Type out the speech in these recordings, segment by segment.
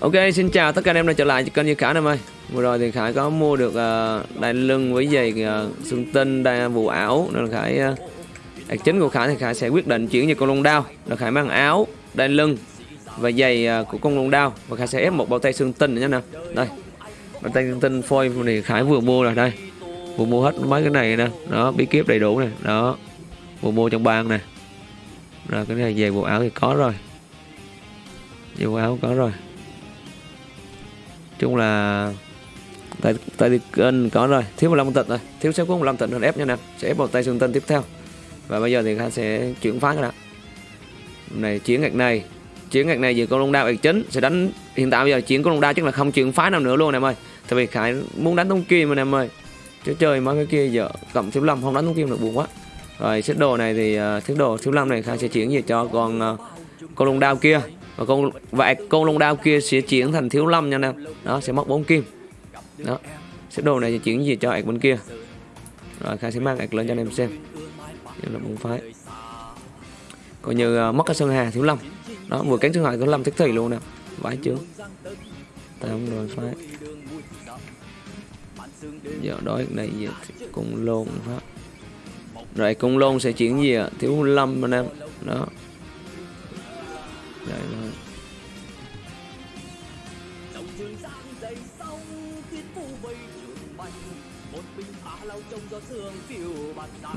Ok, xin chào tất cả anh em đã trở lại kênh như Khải em ơi Vừa rồi thì Khải có mua được uh, đai lưng với giày uh, xương tinh, đai vụ ảo Nên là Khải uh, đặc chính của Khải thì Khải sẽ quyết định chuyển về con lông đao. Là Khải mang áo, đai lưng và giày uh, của con lông đao. Và Khải sẽ ép một bao tay xương tinh nữa nha nè. Đây, bao tay xương tinh phôi thì Khải vừa mua rồi đây. Vừa mua hết mấy cái này nè. Đó, bí kíp đầy đủ nè. Đó, vừa mua trong bang nè. Rồi cái này giày bộ áo thì có rồi. Giày bộ áo có rồi chung là tại tại thì kênh có rồi thiếu 15 tịnh rồi thiếu sẽ có 15 tịnh hơn ép nha nè sẽ ép một tay xương tân tiếp theo. Và bây giờ thì khanh sẽ chuyển phá ra này chiến ngạch này chiến ngạch này về con long đao ngạch chính sẽ đánh. Hiện tại bây giờ chiến con long đao chắc là không chuyển phá nào nữa luôn em ơi. Tại vì khải muốn đánh tung kim mà em ơi. Chứ chơi mấy cái kia giờ cộng thiếu lâm không đánh tung kim được buồn quá. Rồi xếp đồ này thì uh, xếp đồ thiếu lâm này khải sẽ chuyển về cho con uh, con long đao kia và con và con long đao kia sẽ chuyển thành thiếu lâm nha em đó sẽ mất bốn kim. Đó xếp đồ này sẽ chuyển gì cho ạc bên kia. Rồi khai sẽ mang ạc lên cho anh em xem. Nhưng là bốn phái. Coi như uh, mất cái sơn hà thiếu lâm. Đó vừa cánh sơn hà thiếu lâm thích thầy luôn nè. Vãi chưa tám rồi phái. Giờ đói này giờ cùng lôn pháp rồi cùng lôn sẽ chuyển gì ạ thiếu lâm anh em. Đó. Vậy thôi.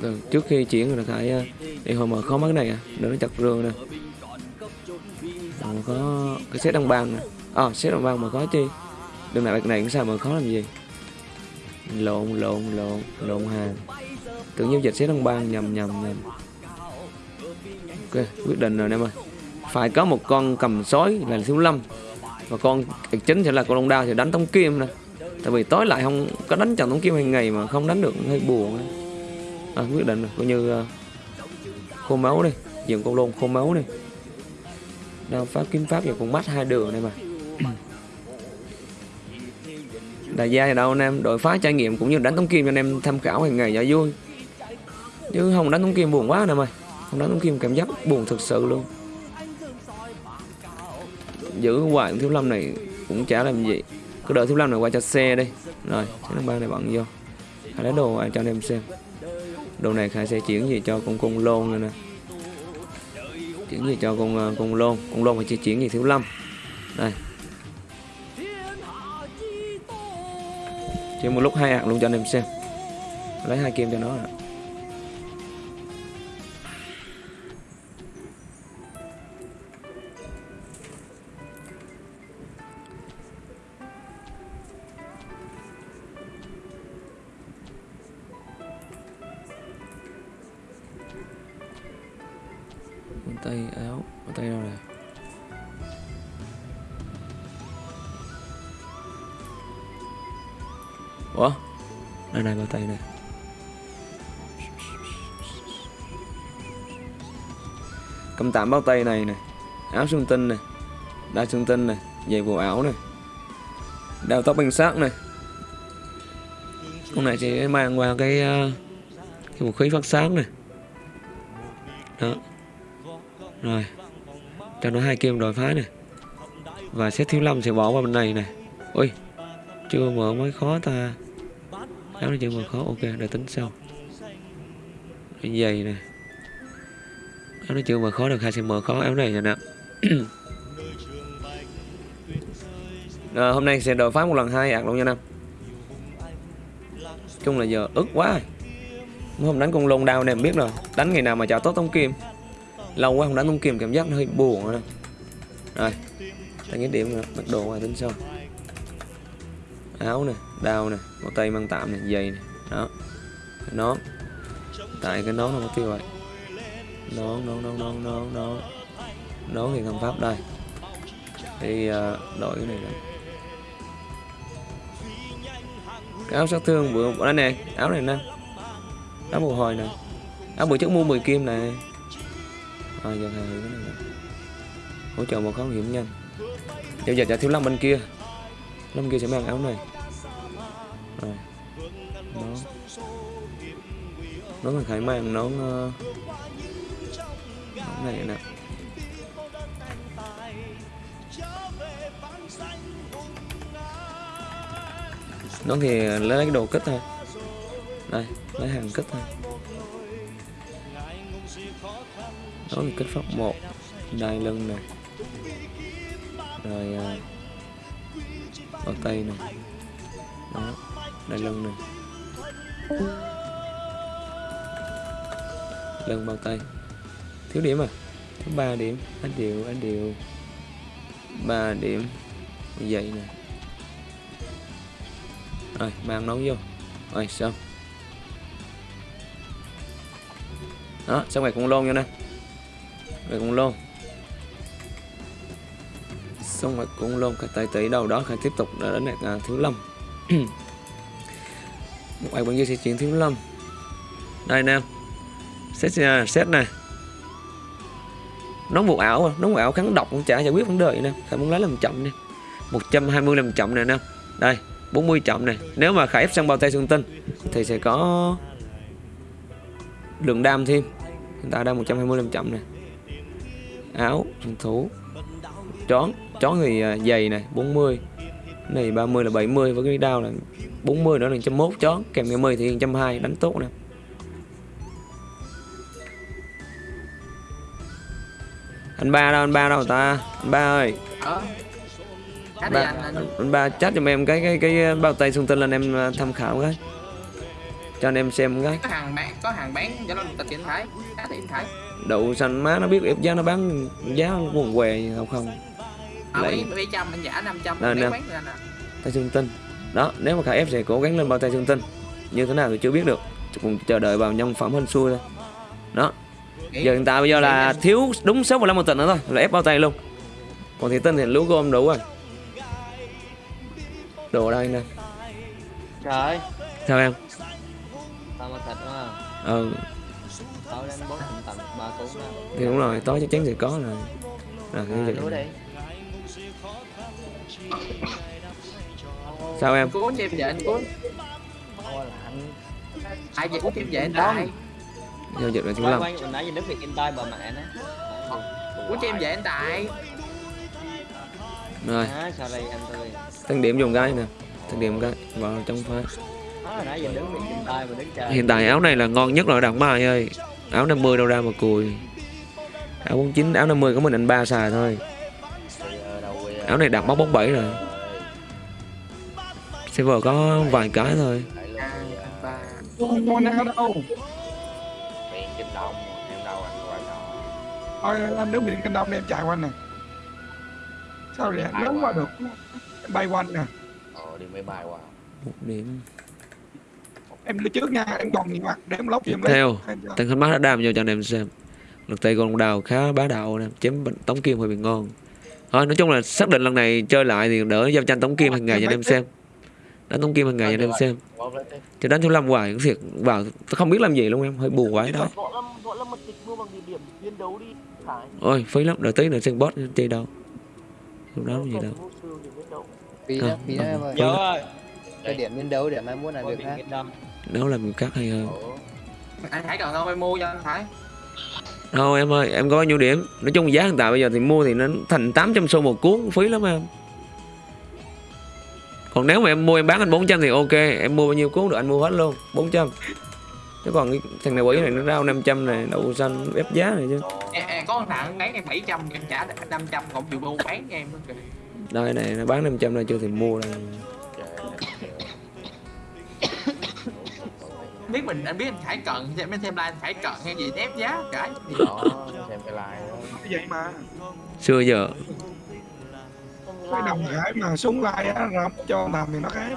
Rồi, trước khi chuyển là phải đi hồi mở khó mắt này à đỡ nó chặt rương nè. mà có cái set đăng bang nè à. Set đăng bang mà có chi? Đường này bạc này cũng sao mà khó làm gì? Lộn lộn lộn lộn hàng tưởng giao dịch set đăng bang nhầm nhầm nhầm. Ok quyết định rồi em ơi phải có một con cầm sói là thiếu lâm. Và con chính sẽ là con long đao thì đánh tống kim nè. Tại vì tối lại không có đánh trận tống kim hàng ngày mà không đánh được hơi buồn à, quyết định rồi coi như uh, khô máu đi dùng con lôn khô máu đi. Đao pháp kiếm pháp và con mắt hai đường này mà. Đại gia thì đâu anh em đội phá trải nghiệm cũng như đánh tống kim cho anh em tham khảo hàng ngày cho vui. Chứ không đánh tống kim buồn quá nè mày không đánh tống kim cảm giác buồn thực sự luôn giữ hoài thiếu lâm này cũng chả làm gì. Cứ đợi thiếu lâm này qua cho xe đi. Rồi, thiếu năm ba này bận vô. Khai lấy đồ ai cho anh em xem. Đồ này khai sẽ chuyển gì cho con cung lôn này nè. Chuyển gì cho con ờ, con lôn. Con lôn phải chỉ chuyển gì thiếu lâm. Đây. Chỉ một lúc hai hạt luôn cho anh em xem. Lấy hai kim cho nó rồi. Áo tay đâu này. Ủa đây này bao tay này. Cầm tạm bao tay này này, áo xương tinh này, đai xương tinh này, giày bộ áo này, đeo tóc bằng sát này. Con này chỉ mang qua cái ờ, cái vũ khí phát sáng này. Đó. Rồi cho nó hai kim đòi phá này. Và xét thiếu lâm sẽ bỏ vào bên này này. Ui chưa mở mới khó ta. Áo này chưa mở khó. Ok để tính sau. Giày này. Áo nó chưa mở khó được hai sẽ mở khó áo này nè à, hôm nay sẽ đòi phá một lần hai ạc luôn nha nam. Chung là giờ ức quá. Hôm đánh con lông đau này em biết rồi. Đánh ngày nào mà chào tốt tông kim lâu quá không đánh không kim cảm giác nó hơi buồn rồi rồi đánh cái điểm nữa bắt đồ ngoài tính sau. Áo nè đao nè một tay mang tạm nè giày nè đó. Cái nón. Tại cái nón nó có tiêu vậy, nón nón nón nón nón nón. Nón thì không pháp đây. Thì uh, đổi cái này đó, cái áo sát thương vừa đây nè áo này nè. Áo mùa hồi nè. Áo bữa trước mua 10 kim này à, giao hàng cái này hỗ trợ một khám hiểm nhanh Giờ giờ là thiếu lâm bên kia. Lâm kia sẽ mang áo này. Rồi. Nó nó mình phải mang nó uh, ờ, nón này nè. Nó thì lấy cái đồ kích thôi. Đây lấy hàng kích thôi. Đó là kích pháp một. Đai lưng này rồi à, bao tay này đó đai lưng này lưng bao tay. Thiếu điểm à? Thiếu ba điểm. Anh điều anh điều. Ba điểm. Vậy nè. Rồi mang nấu vô. Rồi xong. Đó xong rồi cũng lôn vô nè về cũng lôn xong rồi cũng lôn cái tay tỷ đầu đó khai tiếp tục đã đến à, thiếu lâm. Một ai bên dưới sẽ chuyển thiếu lâm. Đây nè set set à, này nón một ảo nó nón một ảo kháng độc cũng chả giải quyết vấn đề nè. Phải muốn lấy làm chậm đi. 120 làm chậm này nè. Đây 40 chậm này nếu mà khải ép sang bao tay xương tinh thì sẽ có lượng đam thêm. Hiện tại đang 120 làm chậm này áo phòng thủ chón chón thì à, dày này 40 này 30 là 70 với cái đao là 40 nữa là 101 chón kèm cái 10 thì 120 đánh tốt nè. Anh ba đâu anh ba đâu ta? Anh ba ơi. Ờ. Ba, anh, ba chat cho em cái cái cái bao tay xung tinh lên em à, tham khảo cái cho anh em xem cái. Có hàng bán có hàng bán cho nó tịch anh thấy giá anh thấy đậu xanh má nó biết ép giá nó bán giá quần què không không? À, mấy mấy trăm anh giả 500 Nè, bán nè. bán cho anh à. tay xương tinh. Đó nếu mà khải ép sẽ cố gắng lên bao tay xương tinh. Như thế nào thì chưa biết được. Cùng chờ đợi vào nhân phẩm hên xui thôi. Đó. Giờ hiện tại bây giờ là thiếu đúng số 15 một tịnh nữa thôi là ép bao tay luôn. Còn thì tinh thì lúa gom đủ rồi. Đồ đây nè. Trời sao em đó thì đúng rồi tối chắc chắn sẽ có rồi. À, gì? lúa đi. Sao em? Cuốn cho em về anh cuốn. Ai về cuốn em về anh tại giao dịch là Quay lâm. mình nãy giờ đứng việc in tay bà mẹ nó cuốn cho em về anh tại rồi. À, sao đây anh tôi? Tăng điểm dùng cái nè. Tăng điểm cái vào trong phái Hiện tại áo này là ngon nhất rồi đặng mai ơi. Áo 50 đâu ra mà cùi. Áo 49 áo 50 có mình anh ba xài thôi. Áo này đặt móc 47 rồi. Server có vài cái thôi. Kinh thôi anh đứng biển canh đông em chạy quanh nè. Sao vậy? Lớn qua. được. Bay quanh nè. Ờ đi máy bay qua. Một điểm em đi trước nha em còn nhiều mặt để em lóc cho em theo. Tăng khánh mắt đã đam vô cho anh em xem. Lực tay con đào khá bá đạo nè chém tống kim hơi bị ngon. Thôi nói chung là xác định lần này chơi lại thì đỡ giao tranh tống kim hàng ngày cho anh em xem. Đánh tống kim hàng ngày cho anh em xem. Chứ đánh thiếu lâm hoài cũng thiệt vào tôi không biết làm gì luôn em hơi buồn quá đó Khải ôi phí lắm đợi tí nữa xem boss chơi đâu. Lúc đó gì đâu. Phí đó, phí đó em ơi. Cái điểm biến đấu để mai muốn làm việc việc khác. Nấu làm khác hay hơn Ủa anh thấy cần không em mua cho anh thấy Thôi em ơi, em có bao nhiêu điểm? Nói chung giá hiện tại bây giờ thì mua thì nó thành 800 xu một cuốn, phí lắm em. Còn nếu mà em mua em bán anh 400 thì ok, em mua bao nhiêu cuốn được anh mua hết luôn, 400. Chứ còn cái thằng này quỷ này nó rao 500 này, đậu xanh ép giá này chứ. em, em có thằng bán em 700 em trả 500 còn chịu mua bán em kìa. Đây này, nó bán 500 này chưa thì mua đây. Biết mình anh biết anh phải cần xem em xem like phải cần hay gì ép giá cái Đó xem cái like. Đó vậy mà? Xưa giờ. Cái đồng hải mà súng lai á rập cho làm thì nó khác.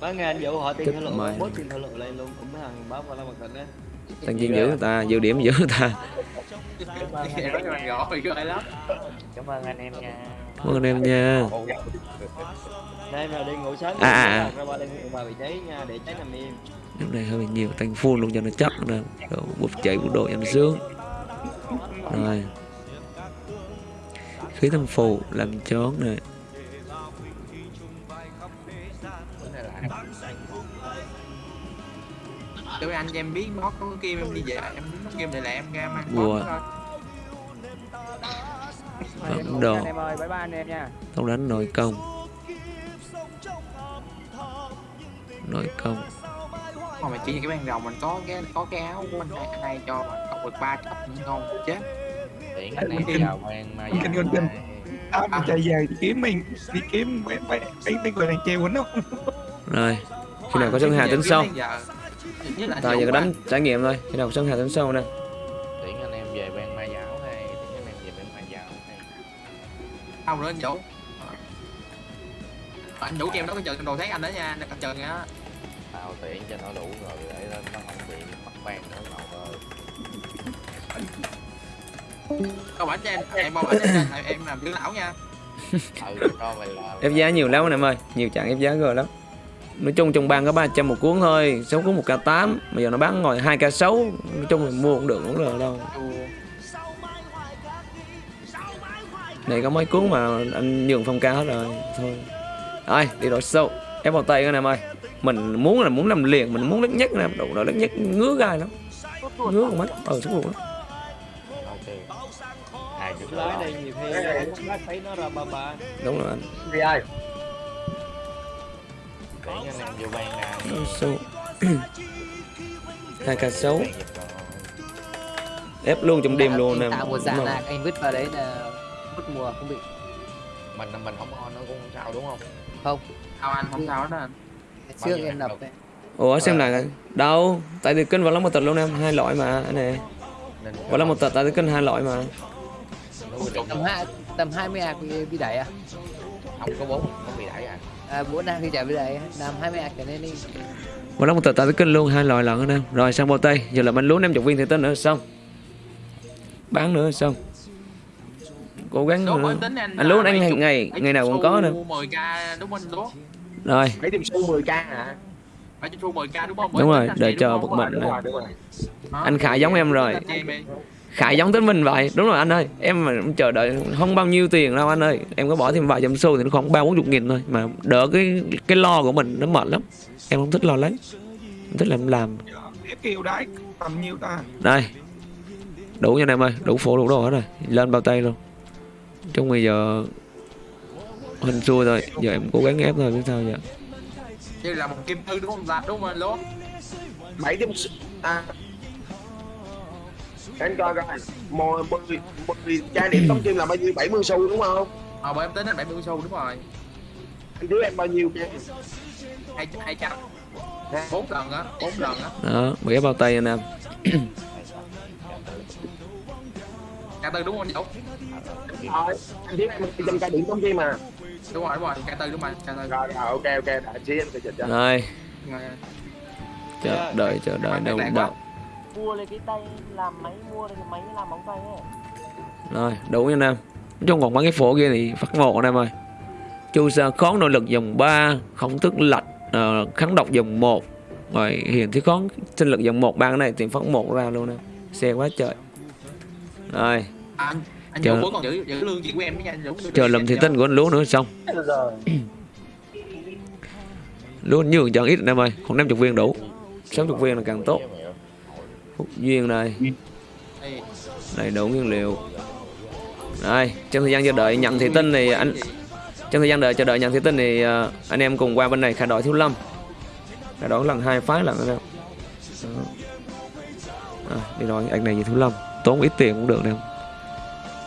Bán nghe anh vụ họ tiền thảo luận Bố tiền thảo luận lên luôn. Cũng mấy thằng báo qua la mặt thịt á. Tăng chiên giữ người ta, dự điểm giữ người ta. anh Cảm ơn anh em nha. Cảm ơn em nha. Đây mà đi ngủ sớm. À, à, à. Ra ba đây ngủ vào vị trí nha Để cháy nằm im Lúc này hơi nhiều, tăng full luôn cho nó chắc nè. Rồi bút chạy bút độ cho nó sướng. Rồi. Khí thâm phù làm chón này. Tụi anh cho em biết nó có cái kim em đi về em nó kim để lại em ra mang Ủa. bóp thôi Phẩm đồ. Em ơi, bye bye anh em nha không đánh nội công nội công mà mày chỉ như cái ban đầu mình có cái có cái áo của anh này anh này cho mà cộng được ba cấp thì ngon chết. Tiễn anh em Kinh- chào quan ma kinh- kinh- kinh. mình chạy về đi kiếm mình đi kiếm mấy mấy mấy mấy người đàn treo quýnh không rồi khi nào có sân hà tính sau? Nhất là ta giờ có đánh trải nghiệm thôi. Khi nào có sân hà tính sau nè? Tiễn anh em về ban ma giáo hay tiễn anh em về ban ma giáo hay. Đâu nữa anh Vũ Anh Vũ cho em đó cái trận đồ thấy anh đó nha Anh trận á tao tiễn cho nó đủ rồi để nó nó không bị mất ban nữa ngầu ơi Không ảnh cho em Em bao ảnh cho em Em- làm dưỡng lão nha. Ừ cho mày làm ép giá nhiều lắm anh em ơi nhiều trạng ép giá rồi lắm. Nói chung trong bang có 300 một cuốn thôi 6 cuốn một k 8 bây giờ nó bán ngồi 2 k 6 nói chung là mua cũng được cũng được đâu. Chù. này có mấy cuốn mà anh nhường phong ca hết rồi thôi. Ai đi đổi sâu ép vào tay anh em ơi mình muốn là muốn làm liền mình muốn lắc nhất nè đủ rồi lắc nhất ngứa gai lắm. Ngứa con mắt ờ sức ruột lắm. Hai đúng rồi anh. Vì ai? tiễn anh em vô ban ra đổi sâu 2 k 6 ban giật rồi. ép luôn trong đêm luôn nè Tạo một dạng là anh vứt vào đấy là mất mùa không bị. Mình mình không on nó cũng sao đúng không? Không. Sao anh không sao hết á anh trước em nập đấy. Ủa xem lại đâu? Tại vì kênh vào lắm một tật luôn em hai loại mà anh này. Nên vào lắm một tật tại vì kênh hai loại mà. Tầm hai tầm 20 ạc bị, bị đẩy à? Không có bốn không bị đẩy à? À bốn ạc thì chả bị đẩy làm 20 ạc trở lên đi. Vào lắm một tật tại vì kênh luôn hai loại lận anh em. Rồi sang bao tay giờ là mình lúa em chục viên thì tên nữa xong. Bán nữa xong. Cố gắng nữa. anh lúa là anh hàng ngày ngày nào cũng có nè 10k rồi. Mấy điểm xu 10 k hả? Mấy chục xu 10k đúng không? Đúng rồi, đợi chờ một mình đúng rồi đúng rồi. Đó. Anh Khải giống em rồi. Khải giống tính mình vậy. Đúng rồi anh ơi. Em mà chờ đợi không bao nhiêu tiền đâu anh ơi. Em có bỏ thêm vài trăm xu thì nó khoảng ba bốn chục nghìn thôi. Mà đỡ cái cái lo của mình nó mệt lắm. Em không thích lo lắng. Em thích làm làm. Kêu đấy tầm nhiêu ta. Đây đủ nha anh em ơi. Đủ phụ đủ đồ hết rồi. Lên bao tay luôn. Trong bây giờ hình xui thôi giờ em cố gắng ép thôi biết sao giờ? Như là một kim thư đúng không? Ta đúng không lúa bảy điểm à. Anh coi coi. Mười mười mười trang điểm tống kim là bao nhiêu? Bảy mươi xu đúng không? Ờ bởi em tính anh 70 xu đúng rồi. Anh thiếu em bao nhiêu trang hai hai trăm. Bốn lần á bốn lần á. Đó bị ép bao tay anh em. Ca tư đúng không anh Dũng rồi. Anh thiếu em trăm trang điểm tống kim mà đúng rồi đúng rồi ca tư đúng rồi ca tư rồi rồi ok ok đã xí em sẽ dịch cho rồi. Rồi. chờ đợi chờ đợi đâu đâu mua lấy cái tay làm máy mua lấy cái máy làm móng tay ấy. Rồi đủ nha anh em nói chung còn mấy cái phổ kia thì phát một anh em ơi. Chu sa khón nội lực dòng 3 không thức lạnh ờ, kháng độc dòng 1 rồi hiền thiết khón sinh lực dòng 1 ba cái này thì phát một ra luôn nè. Xe quá trời. Rồi anh Chờ- vẫn còn giữ giữ lương chuyện của em nha anh chờ lầm thì tinh của anh lúa nữa xong. Lúa nhường chọn ít em ơi. Còn 50 viên đủ. 60 viên là càng tốt. Phúc duyên này. Đây. đầy đủ nguyên liệu. Đây trong thời gian chờ đợi nhận thị tinh thì anh trong thời gian đợi chờ đợi nhận thị tinh thì ờ, anh em cùng qua bên này khai đội thiếu lâm. Khai đội lần hai phái lần Đó. à, đi rồi anh này gì thiếu lâm. Tốn ít tiền cũng được nè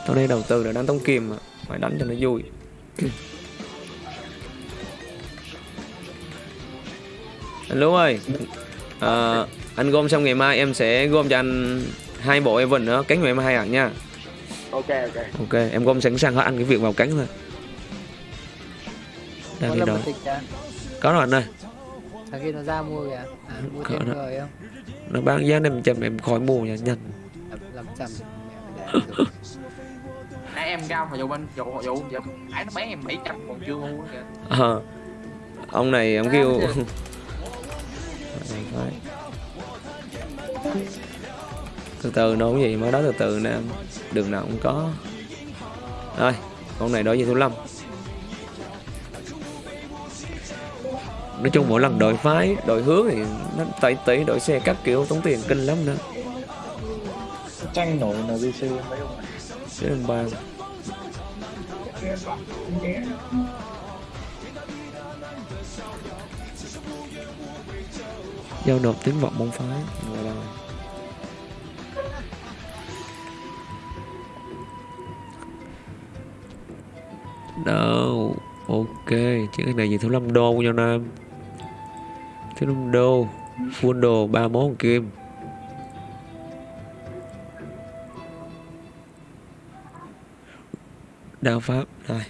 tôi đây đầu tư để đánh tống kim mà phải đánh cho nó vui. Anh Lú ơi ờ, anh gom xong ngày mai em sẽ gom cho anh hai bộ Evan nữa cánh của em hai hẳn nha. Ok ok. Ok em gom sẵn sàng hết anh cái việc vào cánh thôi. Đang đi đâu? à có rồi anh ơi. Thằng kia nó ra mua kìa. À, mua thêm rồi không? Nó bán giá năm trăm em khỏi mua nha nhanh làm làm trăm. nãy em cao mà dù bên dù dù giờ nãy nó bán em 700 còn chưa mua kìa. Ờ. ông này ông kêu từ từ nó cũng gì? Mới đó từ từ nè. Đường nào cũng có. Rồi con này đổi về thiếu lâm. Nói chung mỗi lần đổi phái đổi hướng thì nó tẩy tẩy đổi xe các kiểu tốn tiền kinh lắm nữa. Tranh nổi NBC mấy ông này. Thế giao nộp tiếng vọng môn phái Ngoài đâu đâu ok, chứ cái này gì thứ năm đô cho nam. Thứ năm đô full đồ ba món kim. Đao pháp rồi.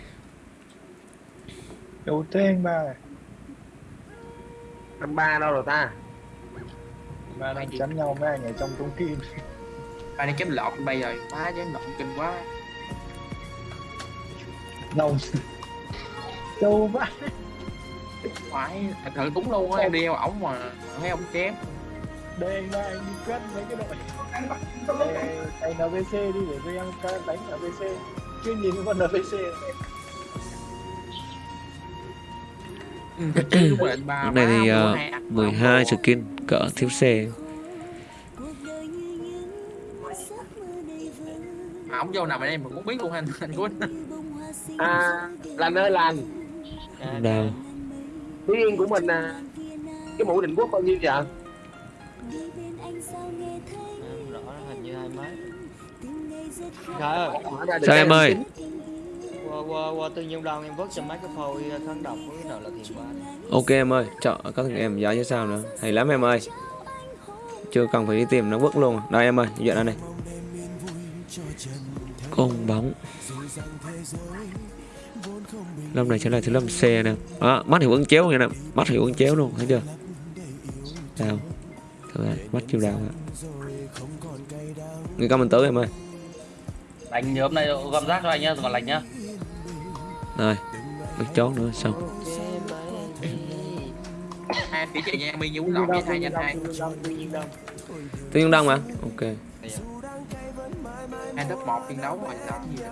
Đầu tiên ba này. Năm ba đâu rồi ta? Ba đang chắn nhau mấy anh ở trong trung kim. Ba đi kiếm lọt bây giờ. Má chứ lọt kinh quá. Nông Châu ba? Phải thật sự đúng luôn á em đi theo ổng mà thấy ổng chém. Đây ba anh đi quét mấy cái đội. Ê, Anh NVC đi để cho em đánh NVC Chứ nhìn con mà định ba Lúc này thì uh, hai ạc 12 đồ. skin cỡ thiếu xe. Mà ổng vô ở đây mình cũng biết luôn anh anh Quân à lành ơi lành đao Phú Yên của mình à, cái mũ định quốc bao nhiêu vậy? Em rõ hình như hai mấy Ơi. Sao cho em ơi. Tính. qua, qua, qua tương nhiên đồng em vớt cho mấy cái phôi kháng độc với nào là thiền ba ok em ơi chọn có thằng em giá chứ sao nữa. Hay lắm em ơi. Chưa cần phải đi tìm nó vứt luôn. Đây em ơi đây này. Con bóng. Lâm này trở lại thứ lâm xe nè. Đó, mắt hiệu ứng chéo nha nè. Mắt hiệu ứng chéo luôn thấy chưa? Thôi mắt chiêu đào người comment tới em ơi Anh nhớ hôm nay gom rác cho anh nhá, còn lành nhá. rồi biết chón nữa xong. Hai tỷ chị nha mi nhú lọt với hai nhanh hai. Tự nhiên đông mà. Ok. Hai top một phiên đấu mà làm gì nữa.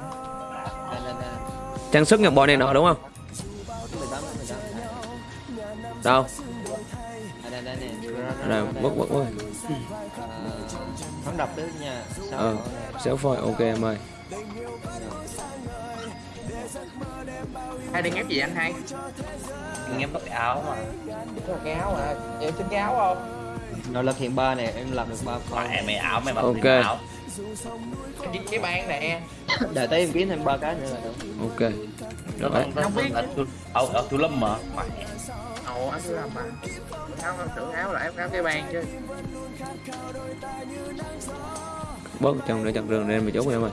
Trang sức nhập bọn này nọ đúng không? 18 18 đâu? À đây đây nè rồi mất mất mất Kháng độc tới nha Sao ờ có xéo phôi ok em ơi hai đang ép gì anh hai em có cái áo mà. cái áo à em xin cái áo không Nó là thiền ba nè, em làm được ba phôi Mẹ mày áo mày mặc Ok. cái áo. cái, cái ban nè Đợi tới em kiếm thêm ba cái nữa là được ok Nó Không biết. ở ở ở Thu Lâm mà. Mẹ. Ồ anh cứ làm mà áo em tưởng áo là em áo cái ban chứ bớt trong để chặt rừng nên mà chốt em ơi.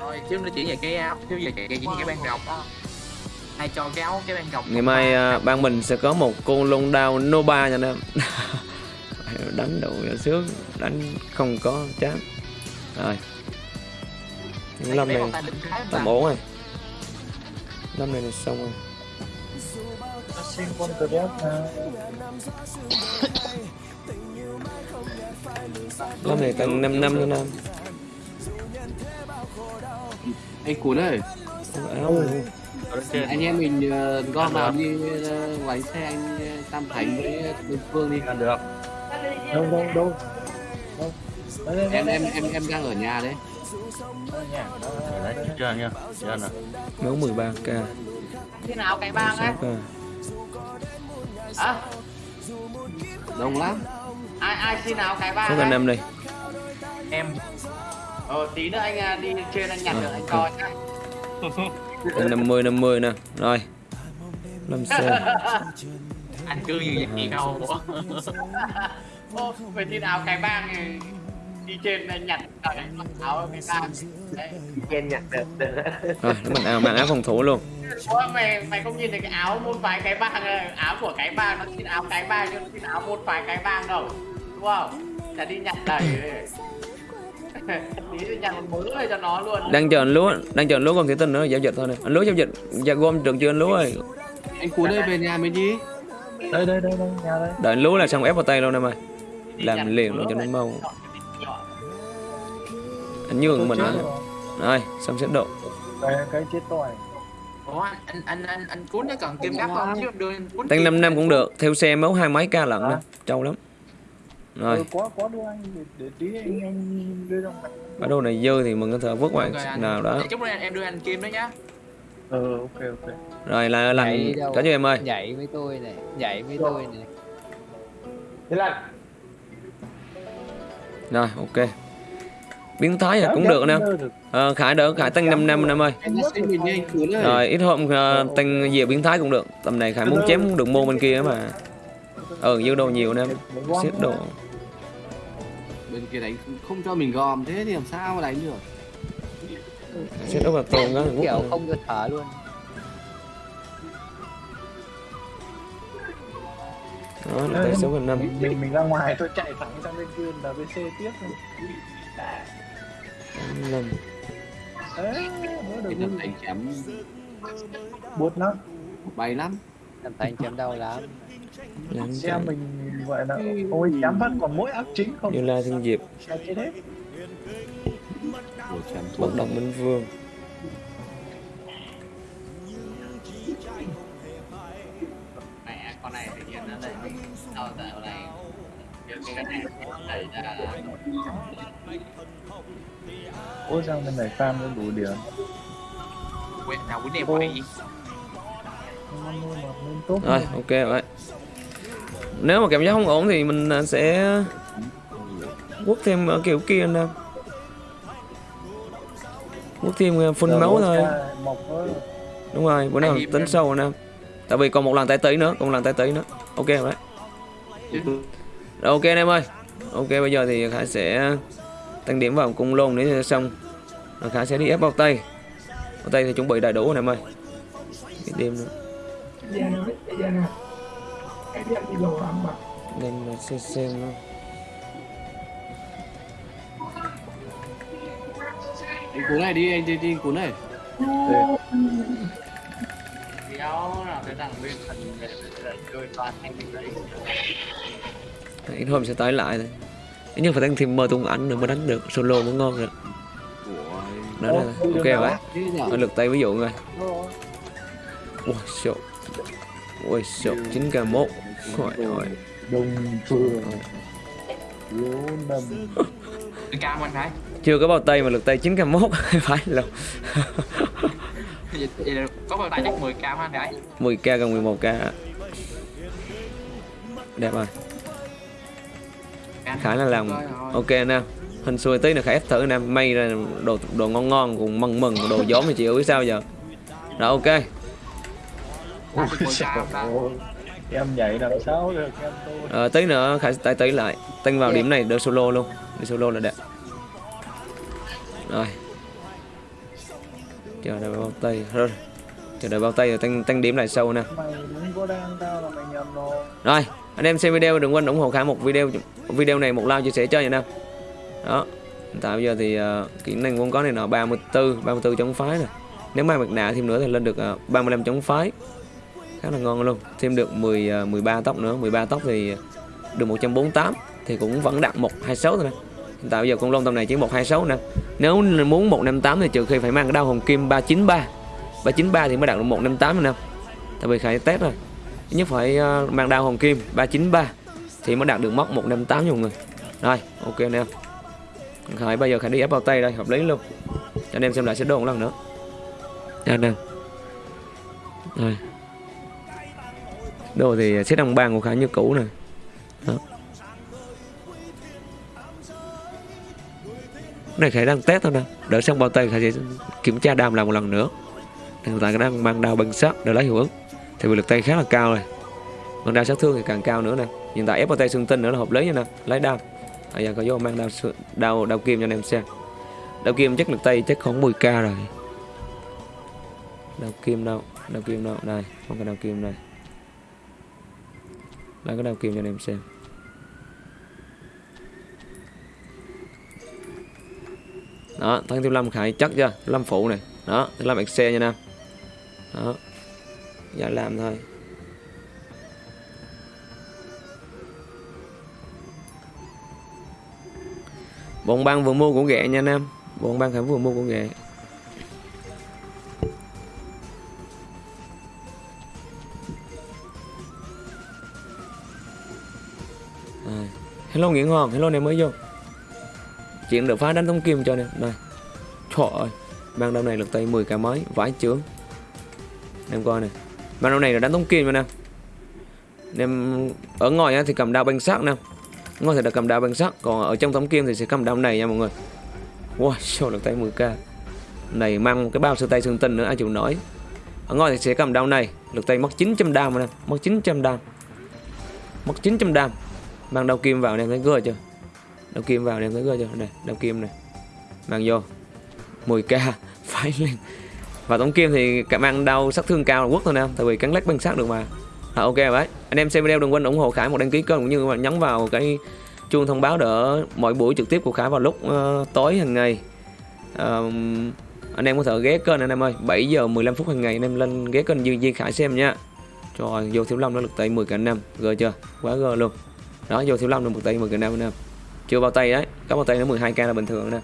Rồi chứ nó chỉ về cái áo chứ về cái, cái, cái ban rộng ai cho cái áo cái ban rộng ngày mai à, ban mình sẽ có một con lông đao Nova nha anh em. Đánh đủ là sướng đánh không có chán. Rồi. Những lâm này tầm ổn rồi. Lâm này là xong rồi Xin con từ đép lâm này tầm 5 năm nữa nam anh cuốn ơi áo luôn. anh em mình ờ, gom vào đi ờ, ngoài xe anh ờ, Tam Thành với Đơn Phương đi Ăn được. Đâu đâu đâu Đâu đây, em em em em đang ở nhà đấy Đấy, chưa nha. Chưa nè. máu 13 k Khi nào cái bang 6 ấy? À, đông lắm. Ai ai xin áo cái bang số anh em đi em. Ờ, tí nữa anh à, đi trên anh nhặt Ờ, được anh coi nhá. Tầm 50 50 nè. Rồi. Lâm xe anh cứ như vậy đâu Ô, về xin áo cái bang thì đi trên anh nhặt mặc áo cái bang. Đấy. Ken nhặt được. Được rồi nó mình áo mang áo phòng thủ luôn. Ủa, mày mày không nhìn thấy cái áo môn phái cái bang này, áo của cái bang nó xin áo cái bang chứ nó xin áo môn phái cái bang đâu đúng không? Là đi nhặt luôn. Đang chờ anh lúa đang chờ anh lúa còn thủy tinh nữa giao dịch thôi nè. Anh lúa giao dịch dạ gom được chưa anh lúa ơi? Anh cuốn ơi về nhà mình đi. Đây đây đây đây nhà đây. Đợi anh lúa là xong ép vào tay luôn em ơi. Làm liền luôn cho nó mau anh nhường mình nữa rồi. xong xếp độ? Cái cái chết tôi. Ủa anh anh anh anh cuốn nó cần kim gấp không? Chứ đưa anh cuốn tăng kim 5 năm này. cũng được theo xe máu hai mấy ca lận nè trâu lắm. Rồi. Ừ, quá quá đưa anh để, để tí anh anh đưa mặt bắt đầu này dư thì mình có thể vứt ngoài anh. nào đó. Chút nữa em đưa anh kim đó nhá. Ừ ok ok. Rồi là đâu. có cho em ơi. Nhảy với tôi này Nhảy với tôi này Thế là rồi ok biến thái là cũng được nè. ờ, khải đỡ khải tăng 5 năm em ơi rồi ít hôm uh, tăng về biến thái cũng được. Tầm này khải muốn chém đường môn bên kia mà. Ừ dư đồ nhiều nè. Xếp đồ. Bên kia đánh không- cho mình gòm thế thì làm sao mà đánh được. xếp đồ vào tồn đó kiểu không cho thở luôn. Đó là tay số gần năm. Mình, mình mình ra ngoài tôi chạy thẳng sang bên kia là BC tiếp bữa đầu Cái đánh chém buốt lắm. bay lắm. làm thành chém đau lắm. Năm Xem mình gọi là ôi chém vẫn còn mỗi áp chính không. như la thiên diệp. Là bất động minh vương. Mẹ con này tự nhiên nó lại sao dạo này Ôi sao bên này farm nó đủ điểm. quên nào quýnh em vậy lên rồi ok vậy. Nếu mà cảm giác không ổn thì mình à, sẽ quất thêm ở kiểu kia nè. Quất thêm à, phun máu thôi. đúng rồi bữa nào tính em? sâu nè. Tại vì còn một lần tay tí nữa còn một lần tay tí nữa. Ok rồi đấy rồi ok anh em ơi. Ok bây giờ thì khải sẽ tăng điểm vào cung lôn để cho xong rồi khải sẽ đi ép bao tay. Bao tay thì chuẩn bị đầy đủ anh em ơi. Cái đêm nữa đêm là xem xem nó Anh Cuốn này đi, anh đi, đi Cuốn này. kéo là cái thằng bên phần để chơi toàn anh đấy ít hôm sẽ tái lại thôi. Ít nhất phải tăng thêm mơ tung ảnh nữa mới đánh được. Solo mới ngon được đó là ok nhở? ở lực tay ví dụ rồi ui sợ. Ui sợ. 9 k 1 hỏi hỏi nằm. Đừng cam anh phải chưa có bao tay mà lực tay 9 k 1 phải là có bao tay chắc 10 cam anh phải 10 k gần 11 k đẹp rồi khá là làm ok nè hình xuôi tí là khải ép thử nè may ra đồ đồ ngon ngon cùng mừng mừng đồ giống thì chịu biết sao giờ. Rồi ok. Ôi, 10 cam ta Ôi, Em nhảy làm sao được em tôi. Ờ, tí nữa khải tay tí lại. Tăng vào điểm này đỡ solo luôn. Đi solo là đẹp. Rồi. Chờ đợi bao tay. Rồi chờ đợi bao tay rồi tăng tăng điểm lại sâu nè. Rồi anh em xem video đừng quên ủng hộ khả một video video này một like chia sẻ cho nha nam đó hiện tại bây giờ thì uh, kỹ năng vốn có này nọ 34 34 chống phái nè. Nếu mai mặt nạ thêm nữa thì lên được ờ, uh, 35 chống phái. Khá là ngon luôn thêm được 10 uh, 13 tóc nữa. 13 tóc thì được 148 thì cũng vẫn đạt 126 thôi nè. Hiện tại bây giờ con lông tầm này chỉ 126 nè. Nếu muốn 158 thì trừ khi phải mang cái đao hồng kim 393 393 thì mới đạt được 158 nè. Tại vì khải test rồi nhất phải uh, mang đao hồng kim 393 thì mới đạt được mốc 158 nha mọi người. Rồi ok anh em. Khải bây giờ khải đi ép bao tay đây hợp lý luôn. Cho anh em xem lại sẽ đồ một lần nữa. Cho anh em. Rồi. Đồ thì xếp đồng bàn của khải như cũ này đó. Cái này khải đang test thôi nè. Đợi xong bao tay khải sẽ kiểm tra đam lại một lần nữa. Hiện tại khải đang mang đao bằng sắt để lấy hiệu ứng thì lực tay khá là cao này, còn đao sát thương thì càng cao nữa nè hiện tại ép vào tay xương tinh nữa là hợp lý nha nè. Lấy đao. Bây giờ có vô mang đao đao đao kim cho anh em xem. Đao kim chắc lực tay chắc khoảng 10 k rồi. Đao kim đâu? Đao kim đâu? Đây không có đao kim này. lấy cái đao kim cho anh em xem. Đó thằng tiêu lâm khải chắc chưa? Lâm phụ này. Đó thiếu lâm xe nha nam đó giờ làm thôi. Bọn băng vừa mua của ghẹ nha nam. Bọn băng khải vừa mua của ghẹ Rồi. À, hello nguyễn hoàng, hello này mới vô. Chuyện được phá đánh thông kim cho nè. Này. trời ơi ban đầu này lực tay 10 cái mấy vãi chướng. Em coi nè. Mà đầu này là đánh tống kim rồi nè. Nên ở ngoài thì cầm đao băng sắc nè. Ngoài thì là cầm đao băng sắc còn ở trong tấm kim thì sẽ cầm đao này nha mọi người. Wow sao lực tay 10k này, mang cái bao sơ tay xương tinh nữa, ai chịu nổi. Ở ngoài thì sẽ cầm đao này, lực tay mất 900 đam mà nè, mất 900 đam. Mất 900 đam. Mang đao kim vào nè, thấy gơ chưa? Đao kim vào nè, thấy gơ chưa? Này đao kim này mang vô. 10k phải lên và tổng kim thì cảm mang đau sát thương cao là quốc thôi nè tại vì cắn lách băng sát được mà. À, ok rồi đấy. Anh em xem video đừng quên ủng hộ khải một đăng ký kênh cũng như là nhấn vào cái chuông thông báo đỡ mọi buổi trực tiếp của khải vào lúc uh, tối hàng ngày. Um, anh em có thể ghé kênh anh em ơi 7 giờ 15 phút hàng ngày anh em lên ghé kênh Duy Duy Khải xem nha. Rồi vô thiếu long nó lực tay 10 cả năm. Gờ chưa? Quá gờ luôn. Đó vô thiếu long được một tay 10 cả năm anh em. Chưa bao tay đấy. Có bao tay nó 12k là bình thường nè.